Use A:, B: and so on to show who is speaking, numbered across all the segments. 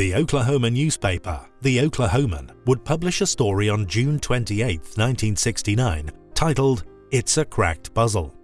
A: The Oklahoma newspaper, The Oklahoman, would publish a story on June 28, 1969, titled It's a Cracked Puzzle.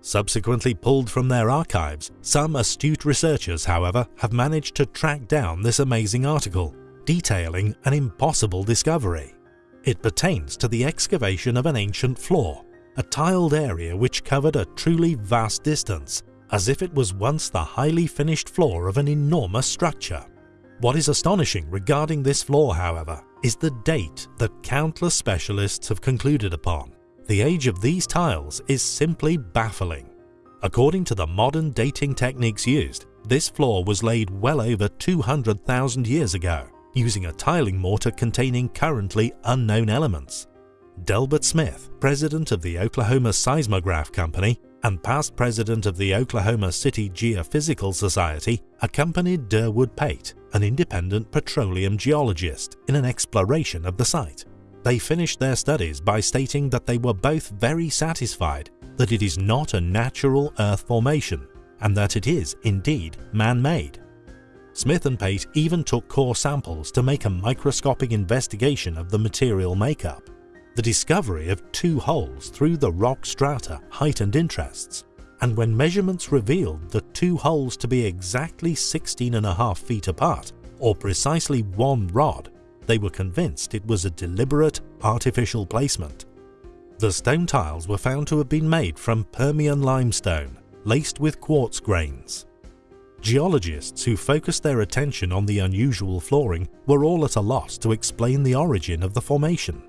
A: Subsequently pulled from their archives, some astute researchers, however, have managed to track down this amazing article, detailing an impossible discovery. It pertains to the excavation of an ancient floor, a tiled area which covered a truly vast distance, as if it was once the highly finished floor of an enormous structure. What is astonishing regarding this floor, however, is the date that countless specialists have concluded upon. The age of these tiles is simply baffling. According to the modern dating techniques used, this floor was laid well over 200,000 years ago, using a tiling mortar containing currently unknown elements. Delbert Smith, president of the Oklahoma Seismograph Company and past president of the Oklahoma City Geophysical Society, accompanied Durwood Pate, an independent petroleum geologist, in an exploration of the site. They finished their studies by stating that they were both very satisfied that it is not a natural Earth formation and that it is indeed man-made. Smith and Pate even took core samples to make a microscopic investigation of the material makeup. The discovery of two holes through the rock strata heightened interests, and when measurements revealed the two holes to be exactly 16 and a half feet apart, or precisely one rod, they were convinced it was a deliberate, artificial placement. The stone tiles were found to have been made from Permian limestone, laced with quartz grains. Geologists who focused their attention on the unusual flooring were all at a loss to explain the origin of the formation.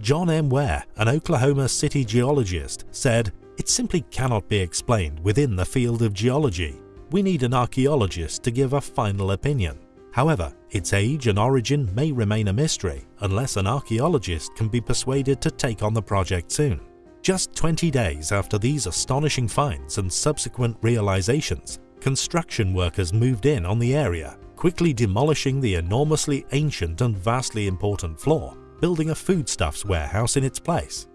A: John M. Ware, an Oklahoma City geologist, said, It simply cannot be explained within the field of geology. We need an archaeologist to give a final opinion. However, its age and origin may remain a mystery unless an archaeologist can be persuaded to take on the project soon. Just 20 days after these astonishing finds and subsequent realizations, construction workers moved in on the area, quickly demolishing the enormously ancient and vastly important floor, building a foodstuffs warehouse in its place.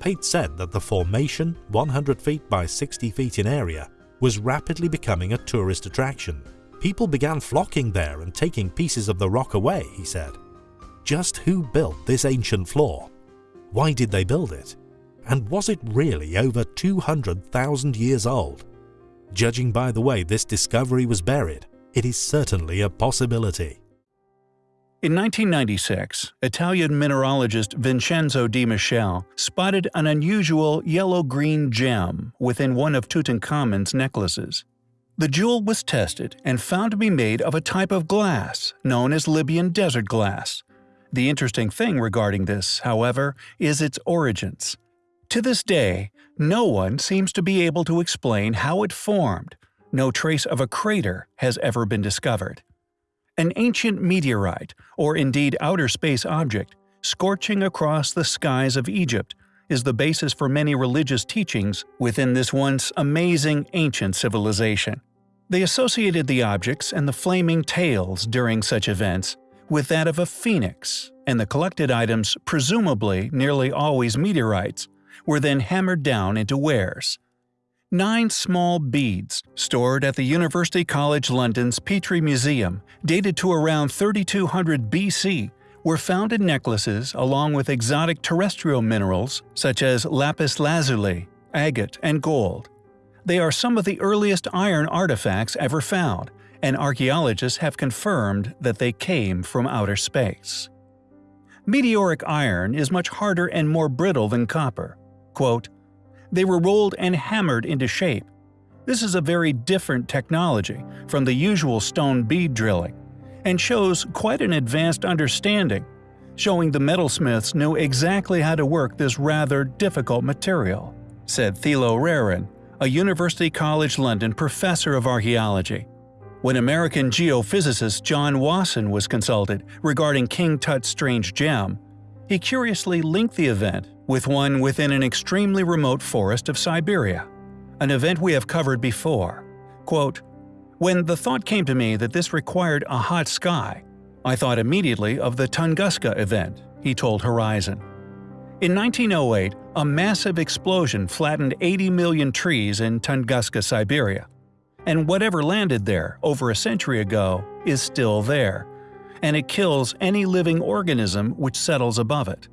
A: Pate said that the formation, 100 feet by 60 feet in area, was rapidly becoming a tourist attraction. People began flocking there and taking pieces of the rock away, he said. Just who built this ancient floor? Why did they build it? And was it really over 200,000 years old? Judging by the way this discovery was buried, it is certainly a possibility.
B: In 1996, Italian mineralogist Vincenzo Di Michele spotted an unusual yellow-green gem within one of Tutankhamun's necklaces. The jewel was tested and found to be made of a type of glass known as Libyan desert glass. The interesting thing regarding this, however, is its origins. To this day, no one seems to be able to explain how it formed. No trace of a crater has ever been discovered. An ancient meteorite, or indeed outer space object, scorching across the skies of Egypt, is the basis for many religious teachings within this once amazing ancient civilization. They associated the objects and the flaming tails during such events with that of a phoenix, and the collected items, presumably nearly always meteorites, were then hammered down into wares. Nine small beads, stored at the University College London's Petrie Museum, dated to around 3200 BC, were found in necklaces along with exotic terrestrial minerals such as lapis lazuli, agate, and gold. They are some of the earliest iron artifacts ever found, and archaeologists have confirmed that they came from outer space. Meteoric iron is much harder and more brittle than copper. Quote, they were rolled and hammered into shape. This is a very different technology from the usual stone bead drilling, and shows quite an advanced understanding, showing the metalsmiths knew exactly how to work this rather difficult material, said Thilo Rehren, a University College London professor of archaeology. When American geophysicist John Wasson was consulted regarding King Tut's strange gem, he curiously linked the event with one within an extremely remote forest of Siberia, an event we have covered before. Quote, When the thought came to me that this required a hot sky, I thought immediately of the Tunguska event, he told Horizon. In 1908, a massive explosion flattened 80 million trees in Tunguska, Siberia. And whatever landed there over a century ago is still there. And it kills any living organism which settles above it.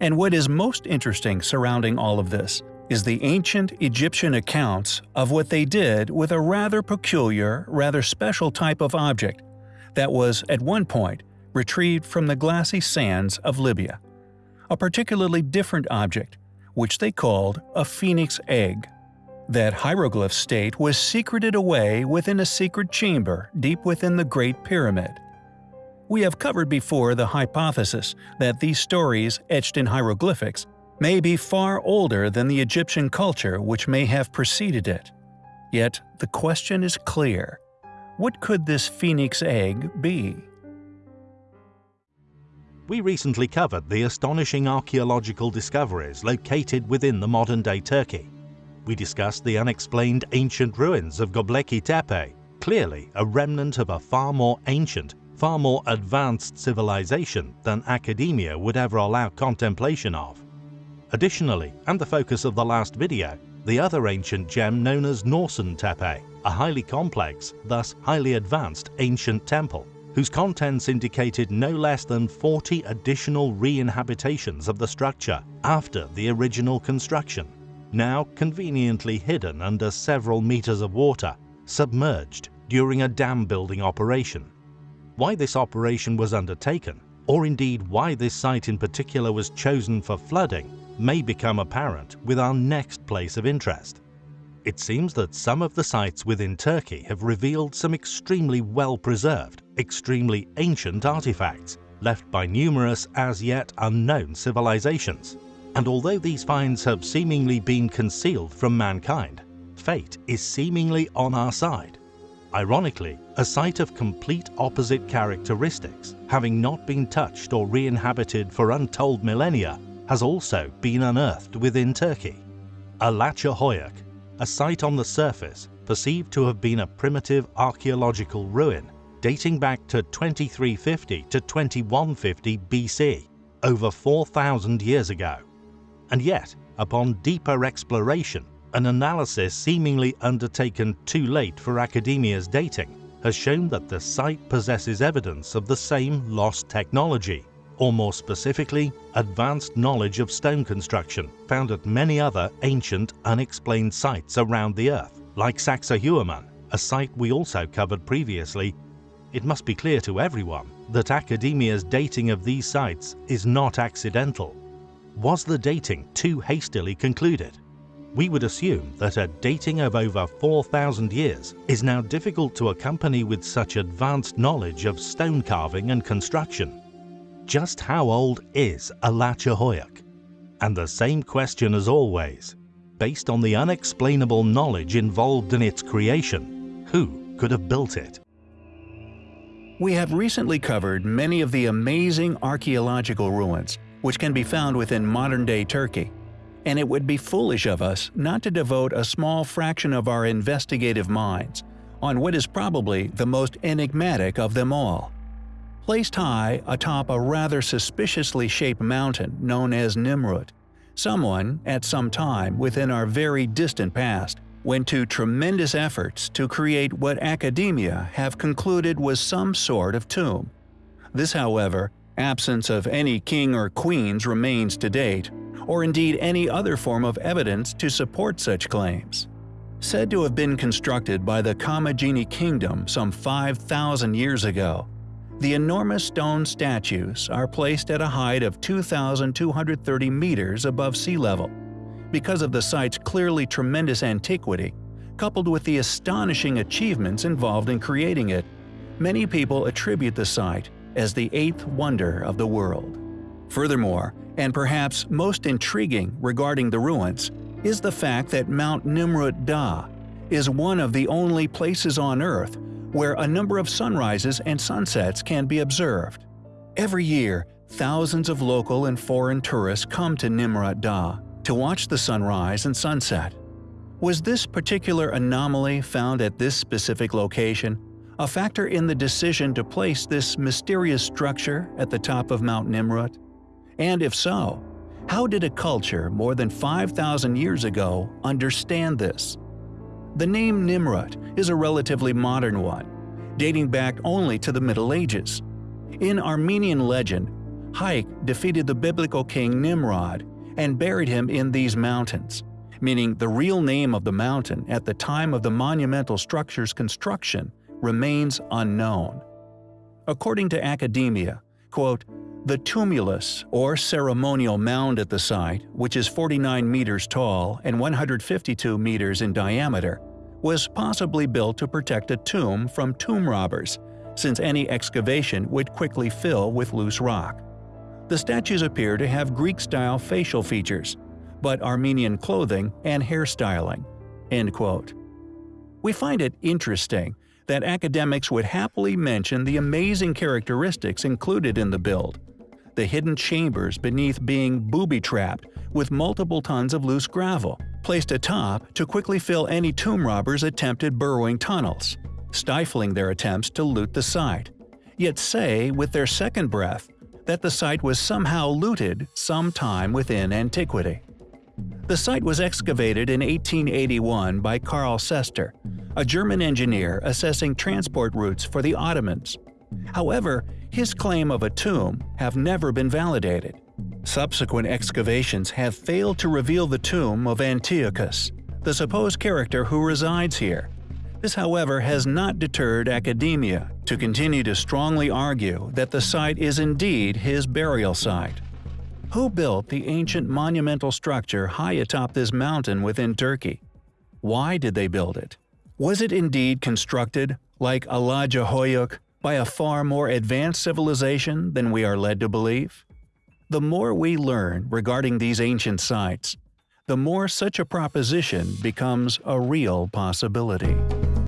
B: And what is most interesting surrounding all of this is the ancient Egyptian accounts of what they did with a rather peculiar, rather special type of object that was, at one point, retrieved from the glassy sands of Libya. A particularly different object, which they called a phoenix egg. That hieroglyph state was secreted away within a secret chamber deep within the Great Pyramid. We have covered before the hypothesis that these stories etched in hieroglyphics may be far older than the Egyptian culture which may have preceded it. Yet the question is clear. What could this phoenix egg be?
A: We recently covered the astonishing archaeological discoveries located within the modern-day Turkey. We discussed the unexplained ancient ruins of Göbekli Tepe, clearly a remnant of a far more ancient, far more advanced civilization than academia would ever allow contemplation of. Additionally, and the focus of the last video, the other ancient gem known as Norşun Tepe, a highly complex, thus highly advanced ancient temple, whose contents indicated no less than 40 additional re-inhabitations of the structure after the original construction, now conveniently hidden under several meters of water, submerged during a dam building operation. Why this operation was undertaken, or indeed why this site in particular was chosen for flooding, may become apparent with our next place of interest. It seems that some of the sites within Turkey have revealed some extremely well-preserved, extremely ancient artifacts left by numerous as yet unknown civilizations. And although these finds have seemingly been concealed from mankind, fate is seemingly on our side. Ironically, a site of complete opposite characteristics, having not been touched or re-inhabited for untold millennia, has also been unearthed within Turkey. Alacahöyük, a site on the surface perceived to have been a primitive archaeological ruin dating back to 2350 to 2150 BC, over 4,000 years ago. And yet, upon deeper exploration, an analysis seemingly undertaken too late for academia's dating has shown that the site possesses evidence of the same lost technology or more specifically, advanced knowledge of stone construction found at many other ancient, unexplained sites around the Earth, like Sacsayhuaman, a site we also covered previously. It must be clear to everyone that academia's dating of these sites is not accidental. Was the dating too hastily concluded? We would assume that a dating of over 4,000 years is now difficult to accompany with such advanced knowledge of stone carving and construction. Just how old is Alacahöyük? And the same question as always, based on the unexplainable knowledge involved in its creation, who could have built it?
B: We have recently covered many of the amazing archaeological ruins which can be found within modern-day Turkey, and it would be foolish of us not to devote a small fraction of our investigative minds on what is probably the most enigmatic of them all placed high atop a rather suspiciously shaped mountain known as Nimrut. Someone, at some time within our very distant past, went to tremendous efforts to create what academia have concluded was some sort of tomb. This, however, absence of any king or queens remains to date, or indeed any other form of evidence to support such claims. Said to have been constructed by the Commagene Kingdom some 5,000 years ago, the enormous stone statues are placed at a height of 2,230 meters above sea level. Because of the site's clearly tremendous antiquity, coupled with the astonishing achievements involved in creating it, many people attribute the site as the eighth wonder of the world. Furthermore, and perhaps most intriguing regarding the ruins, is the fact that Mount Nimrut Dağ is one of the only places on Earth where a number of sunrises and sunsets can be observed. Every year, thousands of local and foreign tourists come to Nimrut Dağ to watch the sunrise and sunset. Was this particular anomaly found at this specific location a factor in the decision to place this mysterious structure at the top of Mount Nimrut? And if so, how did a culture more than 5,000 years ago understand this? The name Nimrut is a relatively modern one, dating back only to the Middle Ages. In Armenian legend, Haik defeated the biblical king Nimrod and buried him in these mountains, meaning the real name of the mountain at the time of the monumental structure's construction remains unknown. According to academia, quote, the tumulus, or ceremonial mound at the site, which is 49 meters tall and 152 meters in diameter, was possibly built to protect a tomb from tomb robbers, since any excavation would quickly fill with loose rock. The statues appear to have Greek-style facial features, but Armenian clothing and hairstyling." End quote. We find it interesting that academics would happily mention the amazing characteristics included in the build. The hidden chambers beneath being booby-trapped with multiple tons of loose gravel, placed atop to quickly fill any tomb robbers' attempted burrowing tunnels, stifling their attempts to loot the site. Yet say, with their second breath, that the site was somehow looted sometime within antiquity. The site was excavated in 1881 by Karl Sester, a German engineer assessing transport routes for the Ottomans. However, his claim of a tomb have never been validated. Subsequent excavations have failed to reveal the tomb of Antiochus, the supposed character who resides here. This, however, has not deterred academia to continue to strongly argue that the site is indeed his burial site. Who built the ancient monumental structure high atop this mountain within Turkey? Why did they build it? Was it indeed constructed, like Alaca Hoyuk, by a far more advanced civilization than we are led to believe? The more we learn regarding these ancient sites, the more such a proposition becomes a real possibility.